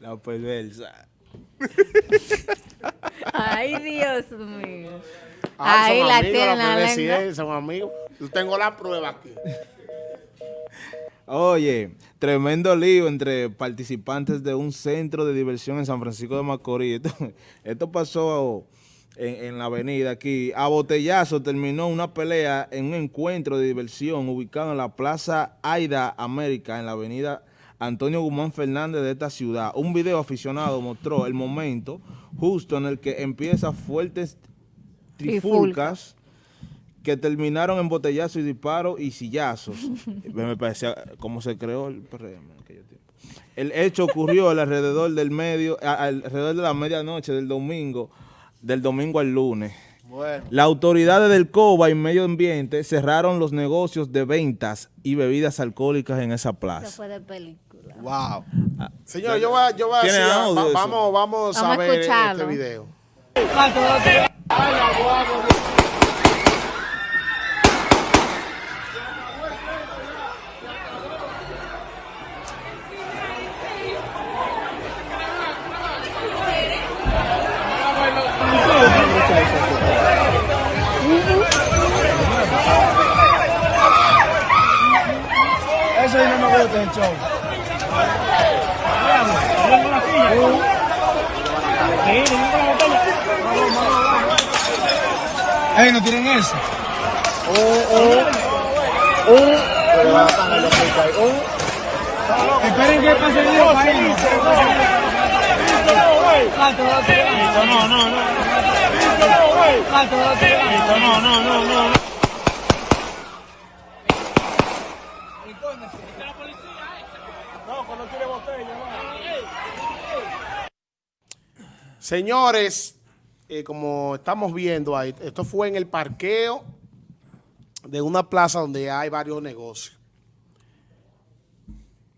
La perversa. Ay, Dios mío. Ah, Ahí son la amigos, tiene la perversidad, lengua. Son amigos. Yo tengo la prueba aquí. Oye, tremendo lío entre participantes de un centro de diversión en San Francisco de Macorís. Esto, esto pasó en, en la avenida aquí. A botellazo terminó una pelea en un encuentro de diversión ubicado en la Plaza Aida América, en la avenida Antonio Guzmán Fernández de esta ciudad. Un video aficionado mostró el momento justo en el que empieza fuertes trifulcas que terminaron en botellazos y disparos y sillazos. Me parecía como se creó el PRM en aquellos tiempos. El hecho ocurrió alrededor del medio, alrededor de la medianoche del domingo, del domingo al lunes. Bueno. Las autoridades del COBA y Medio Ambiente cerraron los negocios de ventas y bebidas alcohólicas en esa Eso plaza. fue de película. Wow. Señor, yo voy a, yo voy a ¿Tiene decir, va- eso? vamos, vamos, a Vamos a ver escucharlo. este video. Ahí no me gusta el show. Ey, no tienen eso. Esperen que pase el lío para irnos. No, no, no. No, no, no, no. Señores, eh, como estamos viendo ahí, esto fue en el parqueo de una plaza donde hay varios negocios.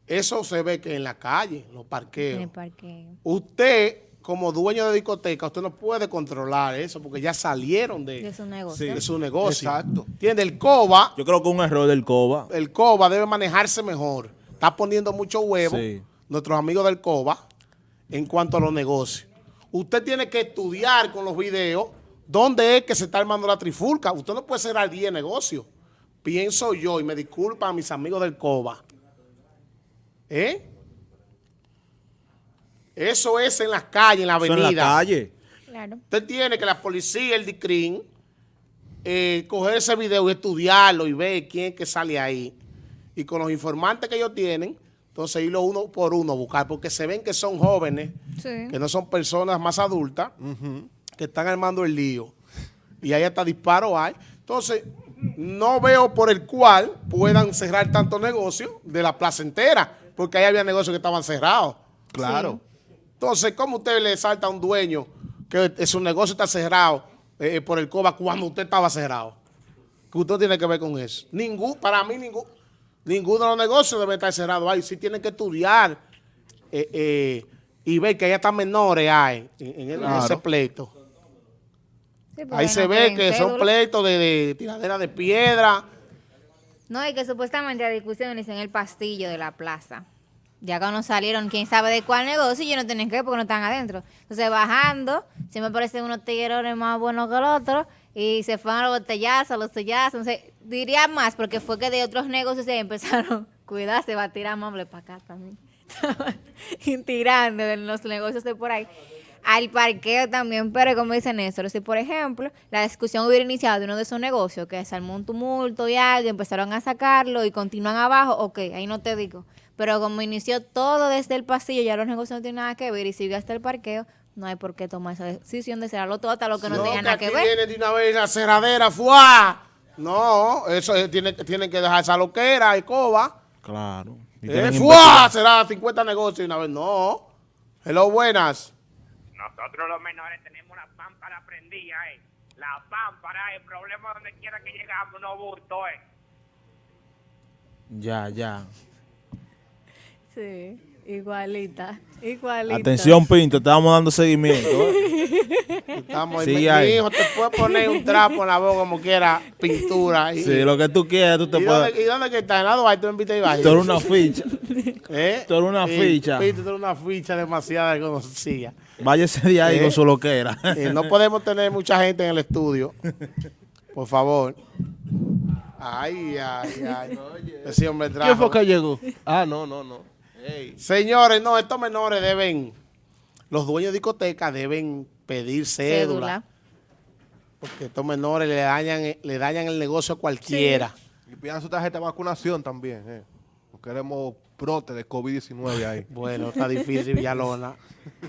Eso se ve que en la calle, los En el parqueos. parqueo. Usted, como dueño de discoteca, usted no puede controlar eso porque ya salieron de, De su negocio. de su negocio. Exacto. ¿Entiende? El COBA, Yo creo que un error del COBA. el COBA debe manejarse mejor. Está poniendo mucho huevo, Sí. nuestros amigos del COBA, en cuanto a los negocios. Usted tiene que estudiar con los videos dónde es que se está armando la trifulca. Usted no puede cerrar 10 negocios. Pienso yo, y me disculpan a mis amigos del COBA. ¿Eh? Eso es en las calles, en la Eso avenida. en la calle. Claro. Usted tiene que la policía, el DICRIN, eh, coger ese video y estudiarlo y ver quién es que sale ahí. Y con los informantes que ellos tienen, entonces irlo uno por uno a buscar, porque se ven que son jóvenes, Sí. que no son personas más adultas, que están armando el lío. Y ahí hasta disparo hay. Entonces, no veo por el cual puedan cerrar tantos negocios de la plaza entera, porque ahí había negocios que estaban cerrados. Claro. Entonces, ¿cómo usted le salta a un dueño que su negocio está cerrado eh, por el COBA cuando usted estaba cerrado? ¿Qué usted tiene que ver con eso? Ningún, para mí, ningún, ninguno de los negocios debe estar cerrado ahí. Sí tienen que estudiar eh, eh, y ver que hay hasta menores hay en, Claro. ese pleito. Sí, Ahí no se ve que son pleitos de, de tiradera de piedra. No, y que supuestamente la discusión en el pastillo de la plaza. Ya cuando salieron, quién sabe de cuál negocio, y ellos no tienen que ver porque no están adentro. Entonces, bajando, se me parecen unos tiguerones más buenos que el otro, y se fueron a los botellazos, a los sellazos. Entonces, diría más, porque fue que de otros negocios se empezaron, cuidado, se va a tirar mueble para acá también. tirando de los negocios de por ahí. Al parqueo también, pero como dice Néstor, si por ejemplo la discusión hubiera iniciado de uno de esos negocios, que se armó un tumulto y algo, empezaron a sacarlo y continúan abajo, ok, ahí no te digo. Pero como inició todo desde el pasillo, ya los negocios no tienen nada que ver y sigue hasta el parqueo, no hay por qué tomar esa decisión de cerrarlo todo hasta lo que no, No, tenga nada que ver. viene de una vez la cerradera, ¡fuá! No, eso es- tiene, tienen que dejar esa loquera y coba. Claro. Y Eh, ¡Fuá! Será 50 negocios de una vez. No. Hello, buenas. Nosotros los menores tenemos la pámpara prendida, eh. La pámpara, el problema donde quiera que llegamos, no bulto, eh. Ya, ya. Sí. Igualita, igualita. Atención, Pinto, estábamos dando seguimiento. ¿eh? Estamos Sí, mi, hijo te puede poner un trapo en la boca como quiera, pintura. Y, Sí, lo que tú quieras, tú te ¿Y, puedes... dónde, ¿Y dónde que está? En la Duarte, tú en Vita Ibañez. Tú eres una ficha. ¿Eh? tú eres una Sí, ficha. Pinto, tú eres una ficha demasiado conocida. Váyase de ahí ¿Eh? con su loquera. Eh, no podemos tener mucha gente en el estudio. Por favor. Ay, ay, ay. Ese hombre trajo. ¿Quién fue que llegó? Ah, no, no, no. Señores, no, estos menores deben, los dueños de discotecas deben pedir cédula, Cédula. porque estos menores le dañan, le dañan el negocio a cualquiera. Y pidan su tarjeta de vacunación también. Eh. No queremos brote de COVID-19 ahí. Bueno, está difícil, Villalona.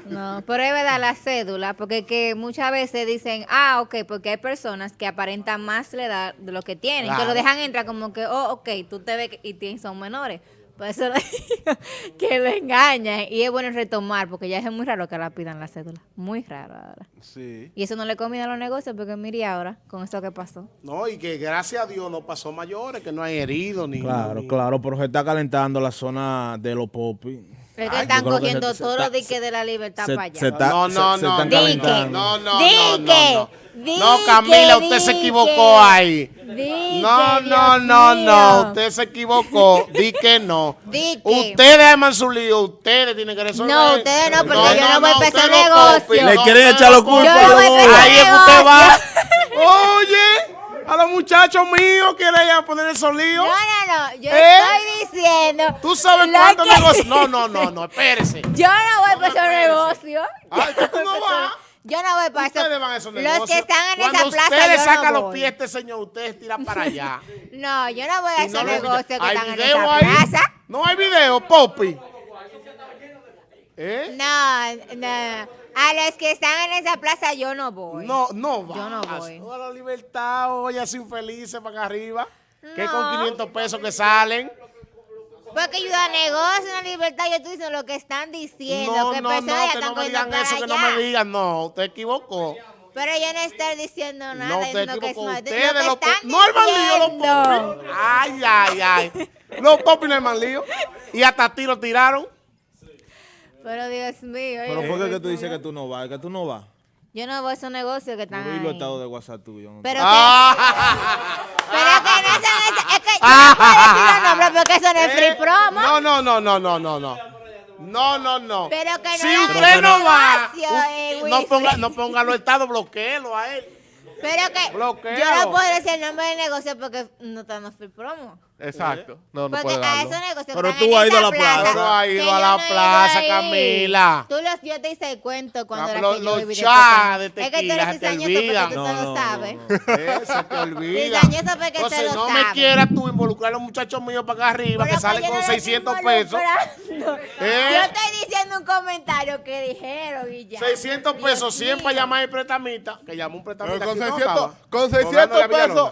No, pero es verdad la cédula, porque que muchas veces dicen, ah, ok, porque hay personas que aparentan más la edad de lo que tienen, que lo dejan entrar como que, oh, ok, tú te ves que- y son menores. Por eso le digo que lo engañan. Y es bueno retomar, porque ya es muy raro que la pidan la cédula. Muy raro ahora. Sí. Y eso no le conviene a los negocios, porque mire ahora, con esto que pasó. No, y que gracias a Dios no pasó mayores, que no hay heridos ni. Claro, ni- claro, pero se está calentando la zona de los popis. Es que están que cogiendo está- los diques de la libertad Se, para allá. se está- No, no, se- se no, no. No, no, Dique, no, no, no. dique, No, Camila, usted se equivocó ahí. Dique, No, no, no, no, usted se equivocó. Di que no. Que. Ustedes aman su lío, ustedes tienen que resolver. No, ustedes no, porque yo no voy ustedes no, negocio. Le quieren echar culpa a los para Ahí es que usted va. a los muchachos míos que le iban a poner esos líos. No, no, no. Yo ¿Eh? estoy diciendo. ¿Tú sabes cuántos que- negocios? No, no, no, no, espérese. Yo no voy para esos negocios. Ay, ¿que tú no vas? Yo no voy para Ustedes esos. van a esos Los negocios. que están en Cuando esa plaza. usted le saca no los pies a este señor, ustedes tiran para allá. No, yo no voy a esos no negocios que ¿Hay están en video esa ahí? plaza. No hay video, Poppy. ¿Eh? No, no. A los que están en esa plaza yo no voy. No, no va. Yo no voy. A la libertad, oye, así infelices para acá arriba. Que No. con 500 pesos que salen. Porque yo da negocio, una libertad. Yo estoy diciendo lo que están diciendo. No, que no, personas no, ya que están no me digan eso, que no me digan. No, usted equivocó. Pero yo no estoy diciendo nada. No, usted diciendo que equivocó. es- Ustedes lo que los están po- No hay más lío, los popis. Ay, ay, ay. Los popis no hay más lío. Y hasta tiro tiraron. Pero Dios mío. Pero ¿por qué que tú dices que tú no vas? Que tú no vas. Yo no voy a esos negocios que están ahí. estados de WhatsApp tuyo. ¿no? Pero que, Ah. pero que no son esos- Es que yo no puedo decir los nombres porque eso no es free Eh, promo. No, no, no, no, no, no, no. No, no, no. Pero que no si usted no va, negocio, eh, no ponga, no ponga los estados, bloqueelo a él. Pero que Bloqueo. yo no puedo decir el nombre del negocio porque no está en free promo. Exacto. No, no Porque puede a darlo. esos negocios Pero tú has ido a la plaza. Tú has ido a la plaza. Camila. Tú los, yo te hice cuento cuando era los- que yo los viví de. Es que tú tequila eres te cizañoso porque tú No, te lo no, sabes. no, se te olvida. Cizañoso porque te Entonces, lo no me quieras tú involucrar a los muchachos míos para acá arriba Pero que salen yo con no lo 600 estoy pesos. ¿Eh? Yo estoy diciendo un comentario que dijeron y ya. 600 Dios pesos, 100 para llamar al prestamita, que llamó un Pero prestamita. con aquí, ¿no 600, estaba? con Cobrando 600 la Villalona. pesos.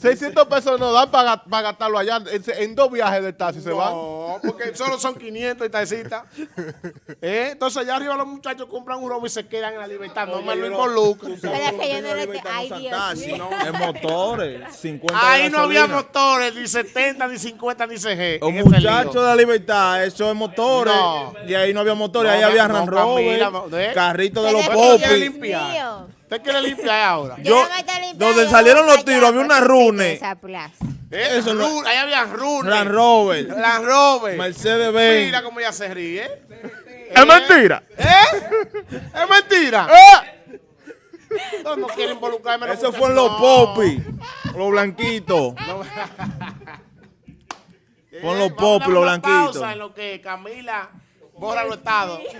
600 pesos nos dan para, gastarlo allá en, en dos viajes del taxi se van. No, porque solo son 500 y tacita. ¿Eh? Entonces allá arriba los muchachos compran un robo y se quedan en la libertad. No me lo involucren. Pero es que yo no le Ay, Dios mío. En motores, 50 de Ahí no había motores, ni 70, ni 50, ni CG. Un muchacho de la libertad, eso es motores. No. Y ahí no había motores, No, ahí había no, Range Camila, Rover, no, ¿eh? carrito de los popis. ¿Usted quiere limpiar ahora? Yo, no donde salieron los tiros, había una rune. sí, esa plaza. ¿Eh? Eso no- Run- ahí había runes. Range Rover, Land Rover. Mercedes Benz. Mira cómo ella se ríe. Es mentira. ¿Eh? ¿Es mentira? ¡Eh! No, no quiere involucrarme. Eso fue en los No. popis, los blanquitos. Pon los Eh, popis, los blanquitos. pausa en lo que Camila borra los estados.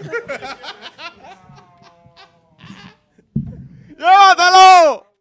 热死喽！